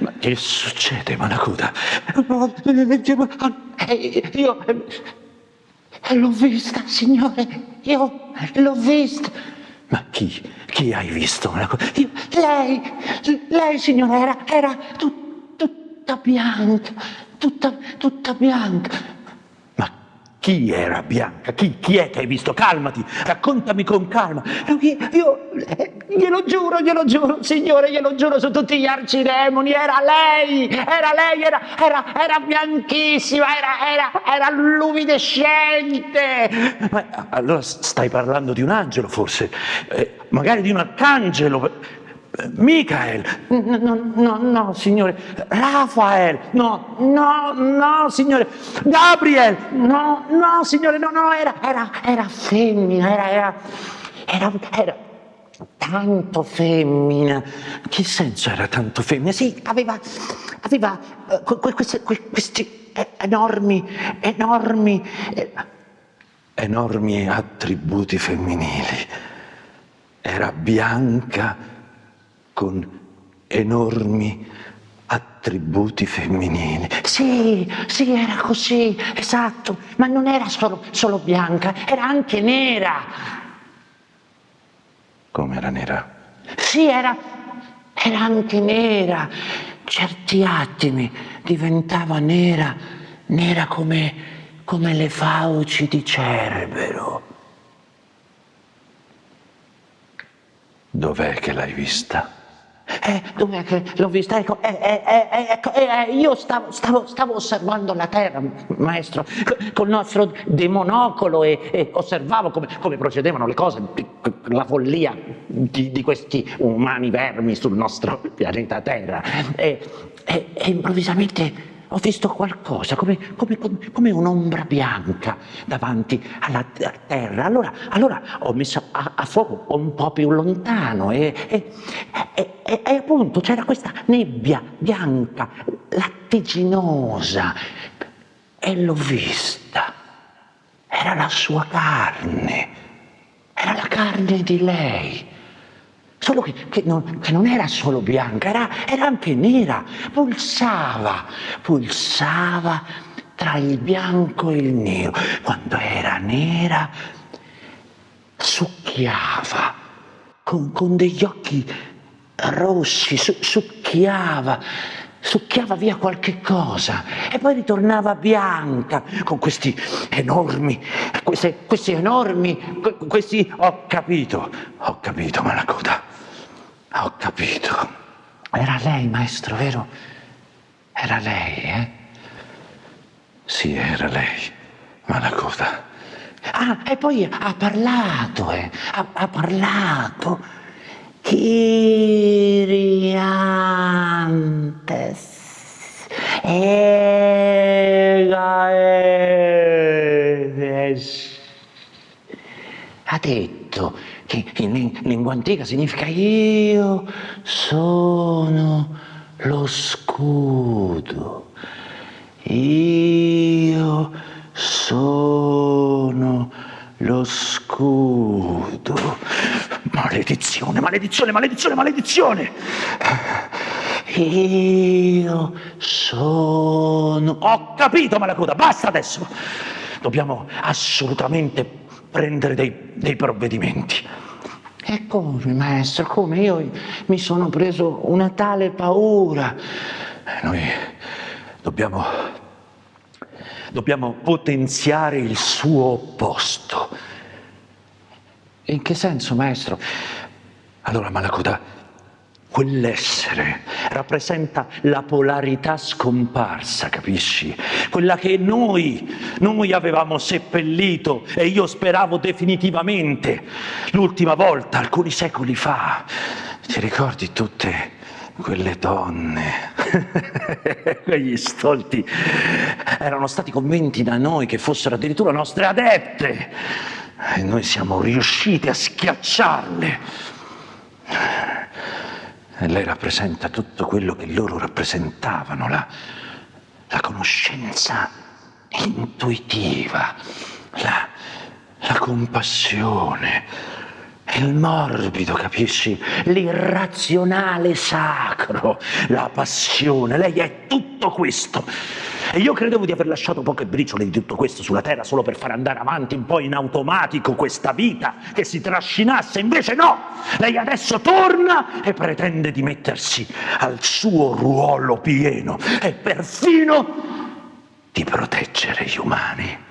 Ma che succede, Malacuda? Eh, Io eh, l'ho vista, signore, io l'ho vista. Ma chi? Chi hai visto? Io- lei, lei, signore, era, era tut- tutta bianca, tutta, tutta bianca. Chi era Bianca? Chi, chi è che hai visto? Calmati, raccontami con calma. Io, io, eh, glielo giuro, glielo giuro, signore, glielo giuro su tutti gli arcidemoni, era lei, era lei, era, era, era bianchissima, era, era, era luminescente. Ma allora stai parlando di un angelo, forse? Eh, magari di un arcangelo? Michael? No, no, no, no, signore, Rafael, no, no, no, signore, Gabriel? no, no, signore, no, no, era, era, era femmina, era, era, era, era tanto femmina. Che senso era tanto femmina? Sì, aveva, aveva eh, que- que- queste- que- questi enormi, enormi, eh, enormi attributi femminili. Era bianca con enormi attributi femminili. Sì, sì, era così, esatto, ma non era solo, solo bianca, era anche nera. Come era nera? Sì, era, era anche nera. Certi attimi diventava nera, nera come, come le fauci di Cerbero. Dov'è che l'hai vista? Eh, dov'è l'ho vista? Ecco, eh, eh, eh, ecco, eh, eh, io stavo, stavo- stavo osservando la terra, maestro, co- col nostro demonocolo e, e osservavo come, come procedevano le cose, la follia di, di questi umani vermi sul nostro pianeta Terra. E- e improvvisamente ho visto qualcosa, come, come- come- un'ombra bianca davanti alla terra. Allora, allora ho messo a, a fuoco un po' più lontano e- e- e- e appunto c'era questa nebbia bianca, lattiginosa, e l'ho vista. Era la sua carne, era la carne di lei. Solo che, che non, che non era solo bianca, era, era anche nera, pulsava, pulsava tra il bianco e il nero. Quando era nera, succhiava con, con degli occhi rossi, su- succhiava, succhiava via qualche cosa e poi ritornava bianca con questi enormi, queste, questi enormi, que- questi... Ho capito, ho capito, Malacoda. Ho capito. Era lei, maestro, vero? Era lei, eh? Sì, era lei, Malacoda. Ah, e poi ha parlato, eh? Ha, ha parlato. Kiriantes. Egaes. Detto che in ling- lingua antica significa io sono lo scudo. Io sono lo scudo. Maledizione, maledizione, maledizione, maledizione! Io sono... Ho capito, Malacoda, basta adesso! Dobbiamo assolutamente prendere dei, dei provvedimenti. E come, maestro, come? Io mi sono preso una tale paura. Eh, Noi dobbiamo, dobbiamo potenziare il suo opposto. In che senso, maestro? Allora, Malacoda, quell'essere rappresenta la polarità scomparsa, capisci? Quella che noi, noi avevamo seppellito e io speravo definitivamente l'ultima volta, alcuni secoli fa. Ti ricordi tutte quelle donne, quegli stolti, erano stati convinti da noi che fossero addirittura nostre adepte e noi siamo riusciti a schiacciarle. E lei rappresenta tutto quello che loro rappresentavano, la, la conoscenza intuitiva, la, la compassione, il morbido, capisci? L'irrazionale sacro, la passione. Lei è tutto questo. E io credevo di aver lasciato poche briciole di tutto questo sulla terra solo per far andare avanti un po' in automatico questa vita che si trascinasse. Invece no! Lei adesso torna e pretende di mettersi al suo ruolo pieno e perfino di proteggere gli umani.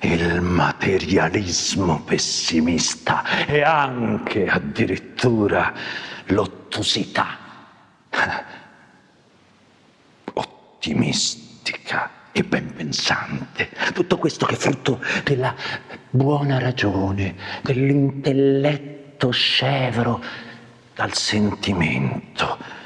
il materialismo pessimista e anche addirittura l'ottusità ottimistica e ben pensante. Tutto questo che è frutto della buona ragione, dell'intelletto scevro dal sentimento.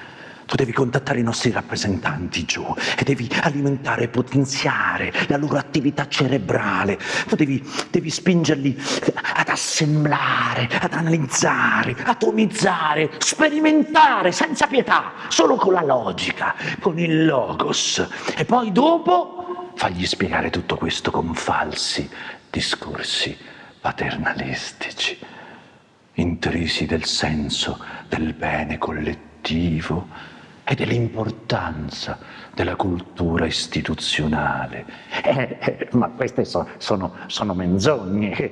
Tu devi contattare i nostri rappresentanti giù e devi alimentare e potenziare la loro attività cerebrale. Tu devi, devi spingerli ad assemblare, ad analizzare, atomizzare, sperimentare senza pietà, solo con la logica, con il logos. E poi dopo fagli spiegare tutto questo con falsi discorsi paternalistici, intrisi del senso del bene collettivo e dell'importanza della cultura istituzionale. Eh, eh, ma queste so, sono, sono menzogne,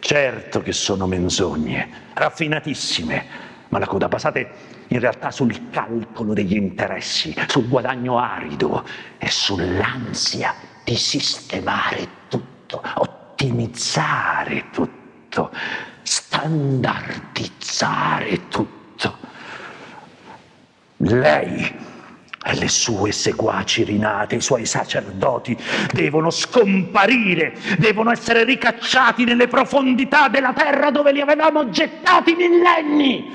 certo che sono menzogne, raffinatissime, ma la coda basate in realtà sul calcolo degli interessi, sul guadagno arido e sull'ansia di sistemare tutto, ottimizzare tutto, standardizzare tutto. Lei e le sue seguaci rinate, i suoi sacerdoti, devono scomparire, devono essere ricacciati nelle profondità della terra dove li avevamo gettati millenni,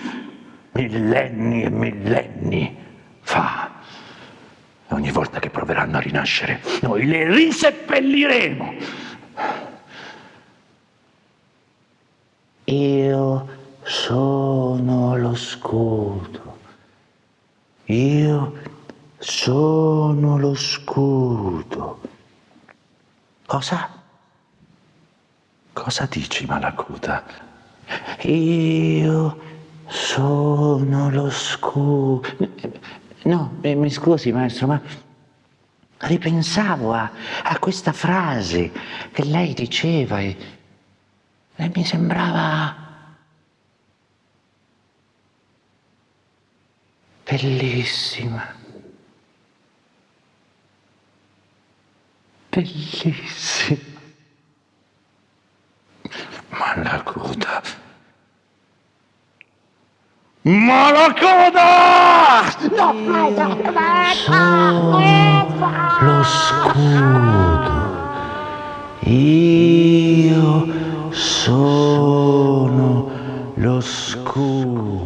millenni e millenni fa. Ogni volta che proveranno a rinascere, noi le riseppelliremo Io sono lo scudo. Io sono lo scudo. Cosa? Cosa dici, Malacuta? Io sono lo scudo. No, mi scusi, maestro, ma ripensavo a, a questa frase che lei diceva e e mi sembrava bellissima. bellissima. Ma la coda... Ma la coda! No, no, no, lo scudo. Io sono lo scudo.